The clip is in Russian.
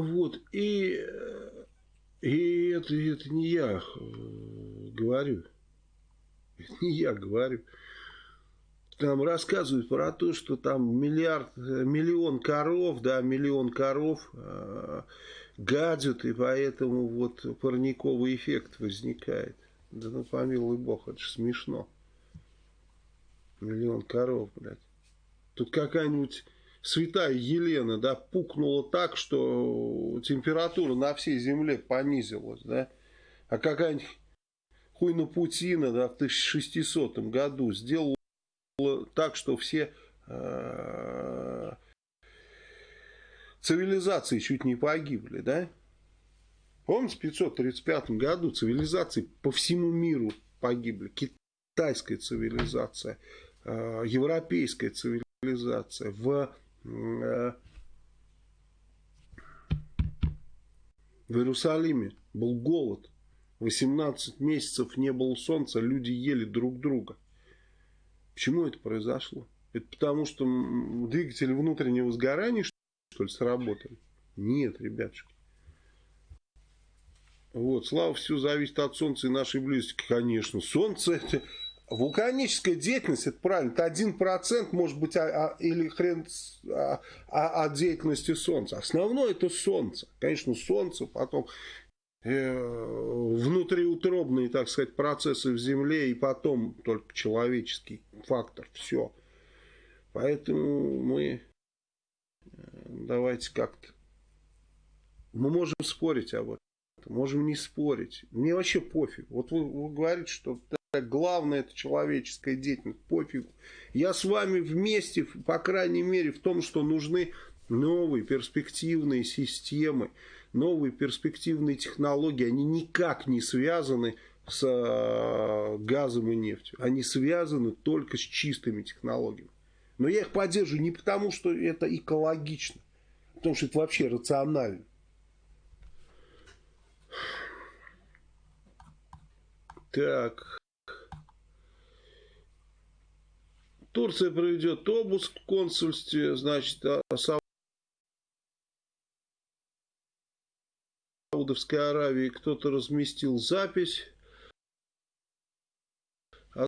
Вот, и, и это, это не я э, говорю. Это не я говорю. Там рассказывают про то, что там миллиард, миллион коров, да, миллион коров э, гадят, и поэтому вот парниковый эффект возникает. Да ну помилуй бог, это же смешно. Миллион коров, блядь. Тут какая-нибудь святая Елена, да, пукнула так, что температура на всей земле понизилась, да. А какая-нибудь хуйна Путина, да, в 1600 году сделала так, что все э, цивилизации чуть не погибли, да? Помните, в 535 году цивилизации по всему миру погибли. Китайская цивилизация, э, европейская цивилизация. В, в Иерусалиме был голод. 18 месяцев не было солнца, люди ели друг друга. Почему это произошло? Это потому, что двигатели внутреннего сгорания, что ли, сработали? Нет, ребятушки. Вот, слава все зависит от Солнца и нашей близости. Конечно, Солнце это... Вулканическая деятельность, это правильно, это один процент, может быть, а, а, или хрен а, а, от деятельности Солнца. Основное это Солнце. Конечно, Солнце, потом э, внутриутробные, так сказать, процессы в Земле, и потом только человеческий фактор. Все. Поэтому мы э, давайте как-то... Мы можем спорить об этом. Можем не спорить. Мне вообще пофиг. Вот вы, вы говорите, что главное это человеческая деятельность. Пофиг. Я с вами вместе, по крайней мере, в том, что нужны новые перспективные системы, новые перспективные технологии. Они никак не связаны с э, газом и нефтью. Они связаны только с чистыми технологиями. Но я их поддерживаю не потому, что это экологично, а потому что это вообще рационально. Так. Турция проведет обыск в консульстве, значит, а Саудовской Аравии. Кто-то разместил запись